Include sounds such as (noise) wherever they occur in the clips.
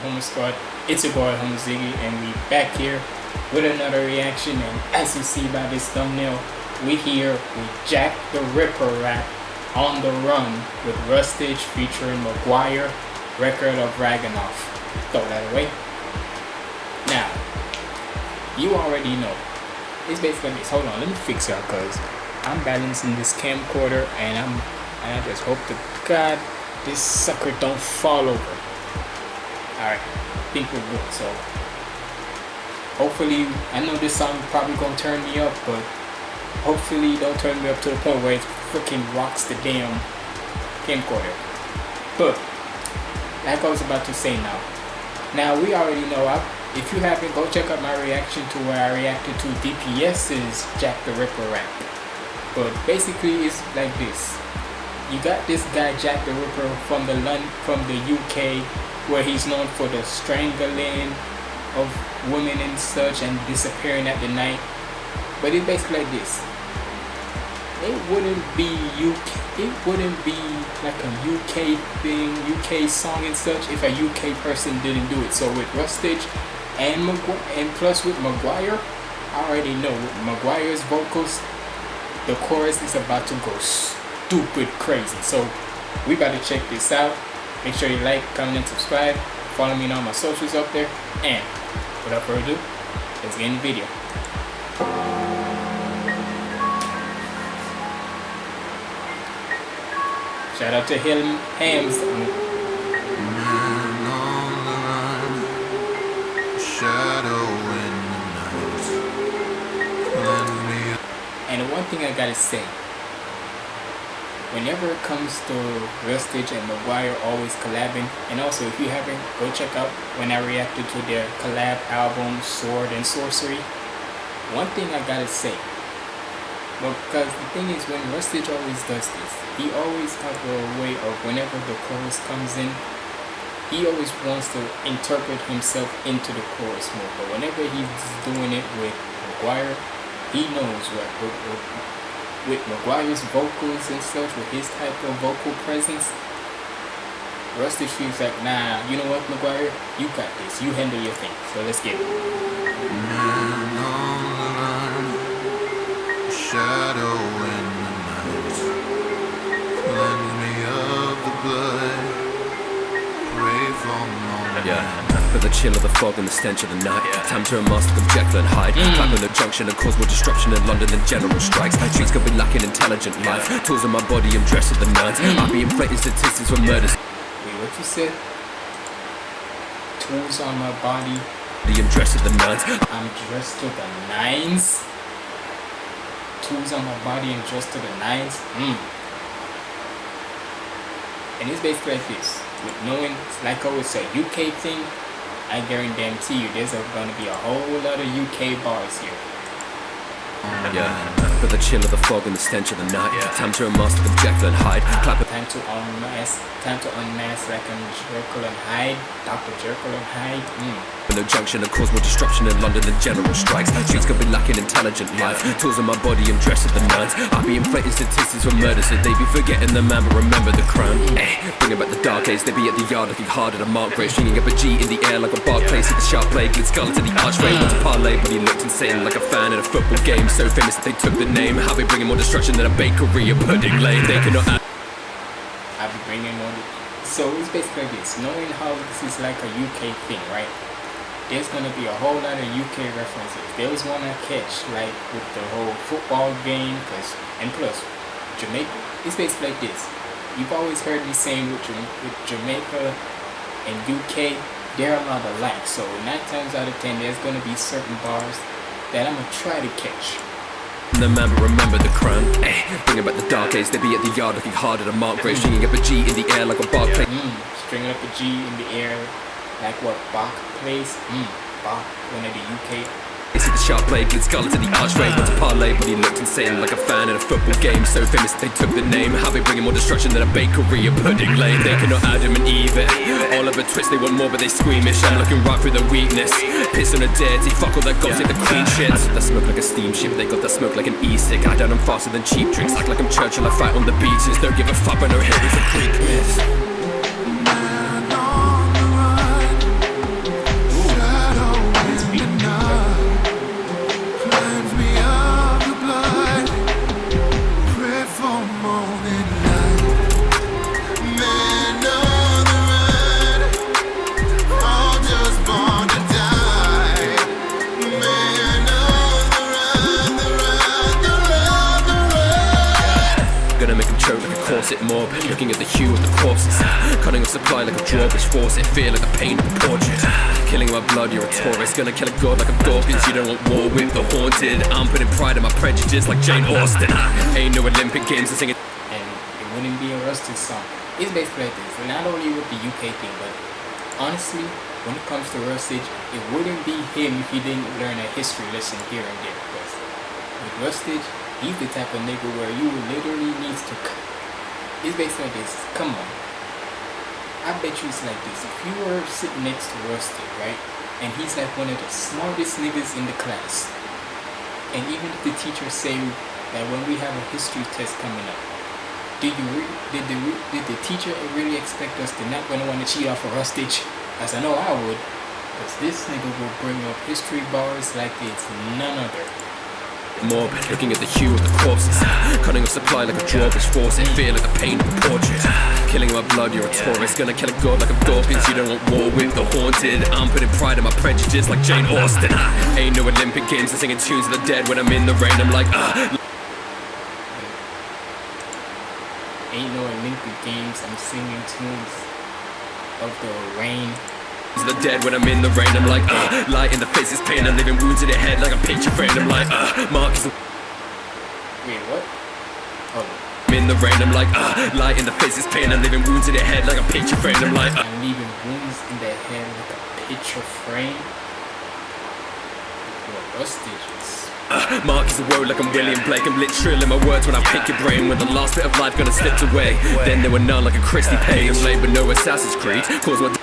Humble Squad. It's your boy Humble Ziggy, and we back here with another reaction. And as you see by this thumbnail, we here with Jack the Ripper rap on the run with Rustage featuring McGwire, record of Raganoff. Throw that away. Now, you already know. It's basically this. Hold on, let me fix y'all because I'm balancing this camcorder and I'm and I just hope to God this sucker don't fall over. Alright, think we're good. So hopefully I know this song probably gonna turn me up, but hopefully don't turn me up to the point where it freaking rocks the damn camcorder. But like I was about to say now. Now we already know I, if you haven't go check out my reaction to where I reacted to DPS's Jack the Ripper rap. But basically it's like this you got this guy Jack the Ripper from the from the UK, where he's known for the strangling of women and such and disappearing at the night. But it's basically like this. It wouldn't be UK. It wouldn't be like a UK thing, UK song and such, if a UK person didn't do it. So with Rustage and McGwire, and plus with McGwire, I already know with McGwire's vocals, the chorus is about to go stupid crazy. So we to check this out. Make sure you like, comment, and subscribe. Follow me on all my socials up there. And without further ado, let's get in the video. Shout out to Hill Hams. And the one thing I gotta say, whenever it comes to Rustage and McGwire always collabing and also if you haven't go check out when I reacted to their collab album Sword and Sorcery. One thing I gotta say because the thing is when Rustage always does this he always has a way of whenever the chorus comes in he always wants to interpret himself into the chorus more. But whenever he's doing it with McGwire he knows what, what, what with McGwire's vocals and such, with his type of vocal presence, Rusty feels like, nah, you know what, McGwire? You got this. You handle your thing. So let's get it. Man on the line, shadow in the night, lend me of the blood, pray for Yeah. But the chill of the fog and the stench of the night yeah. Time to unmask the Jekyll and Hyde mm. On the junction and cause more disruption in London than general strikes Streets could be lacking intelligent life yeah. Tools on my body, I'm dressed to the nines mm. I'll be inflating statistics for murders Wait, what you said? Tools on my body I'm dressed to the nines I'm dressed to the nines? Tools on my body and dressed to the nines? Mm. And it's basically like this. With knowing, like I always say, UK thing, I guarantee you there's going to be a whole lot of UK bars here. Yeah. But the chill of the fog and the stench of the night yeah. Time to unmask the Jekyll and Hyde Clap Time to unmask Time to unmask like a Jekyll and Hyde Dr. Jekyll and Hyde mm no junction and cause more disruption in London than general strikes. Streets could be lacking intelligent life. Tools in my body, I'm dressed to the nines. I be inflating statistics for murder, so they be forgetting the man, but remember the crown. Eh, bring about the dark days, they be at the yard looking harder than Mark Gray, stringing up a G in the air like a Barclay. See the sharp blade, glitz skull into the archway. Want to parlay, but he looked insane like a fan in a football game. So famous they took the name. How they bringing more destruction than a bakery, a pudding lane. They cannot. I'll be bringing more. So it's basically this, knowing how this is like a UK thing, right? there's to be a whole lot of UK references. There was one I catch, like with the whole football game, cause, and plus, Jamaica, it's basically like this. You've always heard me saying with, with Jamaica and UK, they're a lot alike. So 9 times out of 10, there's to be certain bars that I'm to try to catch. Remember, remember the crown. Eh, bring back the dark days. They be at the yard looking harder than Mark Gray, stringing up a G in the air like a bar play. Mm, stringing up a G in the air like what Bach plays. Mm, Bach, one of the UK see the sharp blade glitz scarlet into the archway? Want to parlay but he looked insane Like a fan at a football game. So famous they took the name. How they bring bringing more destruction than a bakery A pudding lane. They cannot Adam and Eve it. All of a twist they want more but they squeamish. I'm looking right through the weakness. Piss on a dirty Fuck all that gossip the queen shit. That smoke like a steamship They got that smoke like an e-cig I down I'm faster than cheap drinks Act like I'm Churchill I fight on the beaches. Don't give a fuck but no hit is a Greek myth mob, looking at the hue of the corpses. Cutting off supply like a drawbridge force, it feel like a pain of a portrait. Killing my blood, you're a tourist. Gonna kill a god like I'm Dawkins. You don't want war with the haunted. I'm putting pride in my prejudice like Jane Austen. Ain't no Olympic Games to sing it. And it wouldn't be a Rustage song. It's basically like this. Not only with the UK thing, but honestly, when it comes to Rustage, it wouldn't be him if he didn't learn a history lesson here and there. Because with Rustage, he's the type of nigga where you literally needs to. It's basically like this. Come on. I bet you it's like this. If you were sitting next to Rustage, right? And he's like one of the smartest niggas in the class. And even if the teacher say that when we have a history test coming up, did you did the did the teacher really expect us to not gonna want to cheat off a Rustage? As I know I would, because this nigga will bring up history bars like it's none other. Mob, looking at the hue of the corpses. Cutting off supply like a drawbridge force, it feel like a pain of a portrait. Killing my blood, you're a tourist. Gonna kill a god like I'm Dawkins. You don't want war with the haunted. I'm putting pride in my prejudice like Jane Austen. Ain't no Olympic Games, I'm singing tunes of the dead when I'm in the rain. I'm like, ah. Ain't no Olympic Games, I'm singing tunes of the rain. The dead when I'm in the rain, I'm like, uh, light in the face is pain, I'm living wounds in the head like a picture frame, I'm like, uh, Mark is Wait, what? Oh, I'm in the rain, I'm like, uh, light in the face is pain, I'm living wounds in the head like a picture frame, I'm like, uh, I'm leaving wounds in the head like a picture frame. What rustages? uh, Mark is a word like I'm William Blake, I'm literal in my words when I pick your brain, when the last bit of life gonna slipped away, then there were none like a Christie Page, laid but no Assassin's Creed, cause my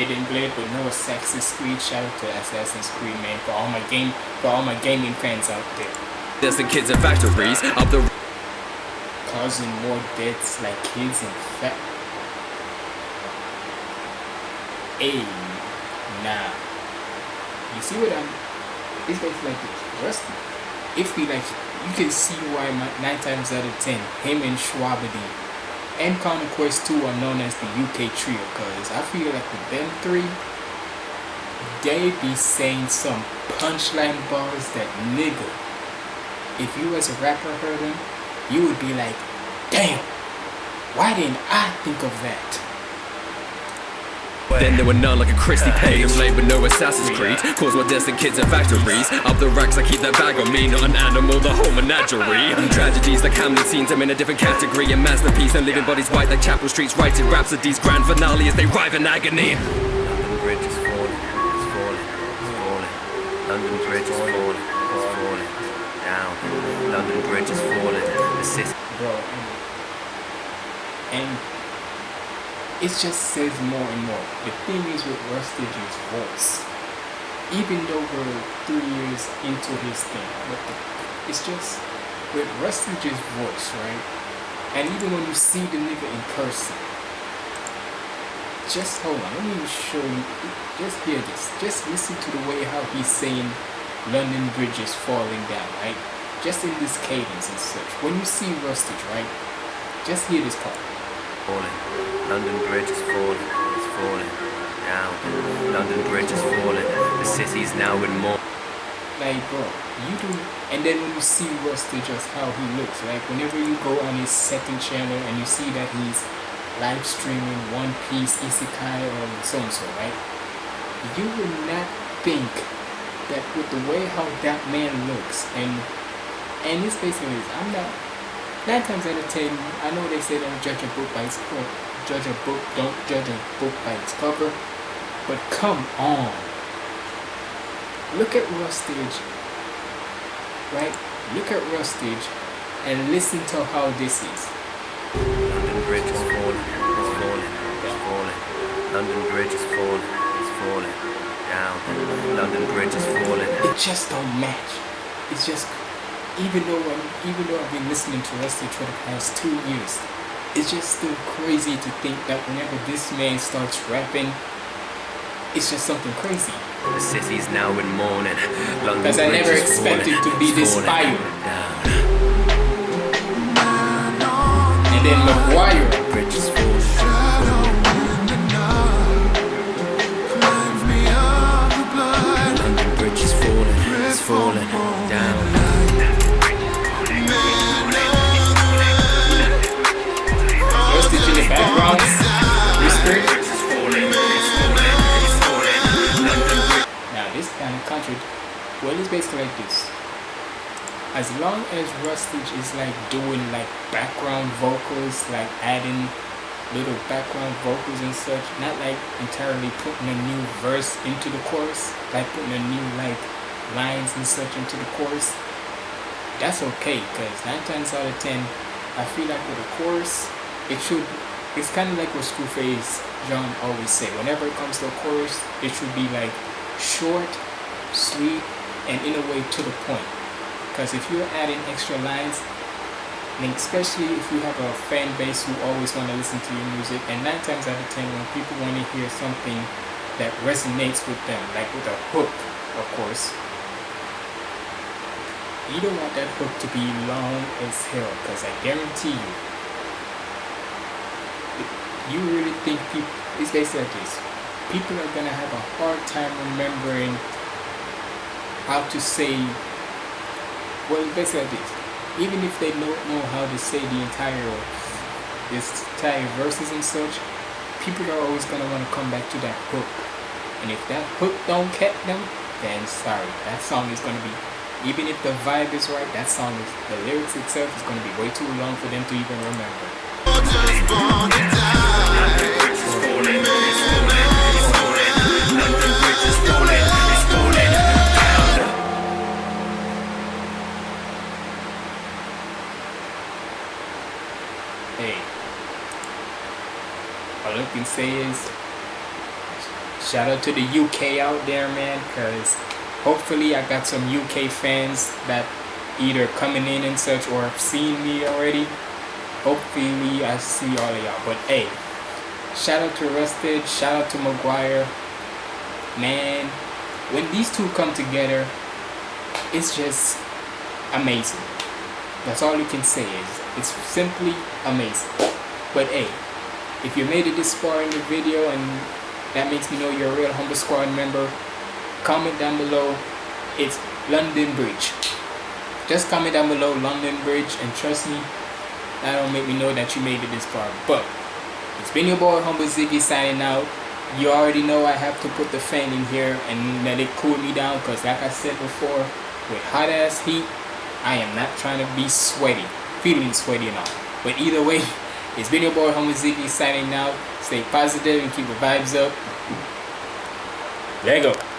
Hidden Blade with no Assassin's Creed. Shout out to Assassin's Creed, man. For all my game, for all my gaming fans out there, there's the kids in factories, up the causing more deaths like kids in fact. Hey, nah. You see what I'm? It's like this. Rusty. If we like, you can see why my, nine times out of ten, him and Shwabadi and Connor Quest 2 are known as the UK trio because I feel like with them three, they be saying some punchline bars that nigga, if you as a rapper heard them, you would be like, damn, why didn't I think of that? Then there were none like a Christie Page, laid with no Assassin's Creed. Cause my destined kids in factories. Up the racks, I keep that bag on me, not an animal, the whole menagerie. Tragedies like Hamlet scenes, I'm in a different category. A masterpiece, and living bodies white like chapel streets, writing rhapsodies. Grand finale as they writhe in agony. London Bridge is falling, it's falling, it's falling. London Bridge is falling, it's falling. Down. London Bridge is falling. The city. Bro, mm. and it just says more and more. The thing is with Rustage's voice, even though we're three years into his thing, but the, it's just with Rustage's voice, right? And even when you see the nigga in person, just hold on, let me show you. Just hear this. Just listen to the way how he's saying London Bridge is falling down, right? Just in this cadence and such. When you see Rustage, right? Just hear this part. Falling. London Bridge is falling, it's falling. Down. London Bridge is falling. The city's now in more. Like, bro, you do. And then when you see Rusty, just how he looks, like whenever you go on his second channel and you see that he's live streaming One Piece, Isekai, or so and so, right? You would not think that with the way how that man looks, and and it's basically this, I'm not. Nine times out of ten, I know they say don't judge a book by its cover. Judge a book, don't judge a book by its cover. But come on. Look at Rustage, right? Look at Rustage and listen to how this is. London Bridge is falling, it's falling, it's falling. London Bridge is falling, it's falling. Down. London Bridge is falling. It just don't match. It's just even though I'm, even though I've been listening to Rustage for the past two years, it's just still crazy to think that whenever this man starts rapping, it's just something crazy. The city's now in mourning. Because I never expected falling, to be this fire. And then Maguire, Bridge is falling. London Bridge is falling, it's falling down. Well, it's basically like this. As long as Rustage is like doing like background vocals, like adding little background vocals and such, not like entirely putting a new verse into the chorus, like putting a new like lines and such into the chorus, that's okay because 9 times out of 10, I feel like with a chorus, it should, it's kind of like what Screwface John always say, whenever it comes to a chorus, it should be like short, sweet, and in a way to the point. Because if you're adding extra lines, and especially if you have a fan base who always want to listen to your music and 9 times out of 10 when people want to hear something that resonates with them like with a hook of course you don't want that hook to be long as hell because I guarantee you you really think people it's basically like this people are gonna have a hard time remembering how to say well basically this even if they don't know how to say the entire this entire verses and such, people are always gonna want to come back to that hook. And if that hook don't catch them, then sorry, that song is gonna be even if the vibe is right, that song is the lyrics itself is gonna be way too long for them to even remember. Can say is shout out to the UK out there, man, because hopefully I got some UK fans that either coming in and such or have seen me already. Hopefully I see all of y'all. But hey, shout out to Rustage, shout out to Maguire. Man, when these two come together, it's just amazing. That's all you can say is it's simply amazing. But hey, if you made it this far in the video and that makes me know you're a real Humble Squad member, comment down below. It's London Bridge. Just comment down below London Bridge and trust me, that'll make me know that you made it this far. But it's been your boy Humble Ziggy signing out. You already know I have to put the fan in here and let it cool me down because like I said before, with hot ass heat, I am not trying to be sweaty, feeling sweaty all. But either way, (laughs) it's been your boy Humble Ziggy signing out. Stay positive and keep the vibes up. There you go.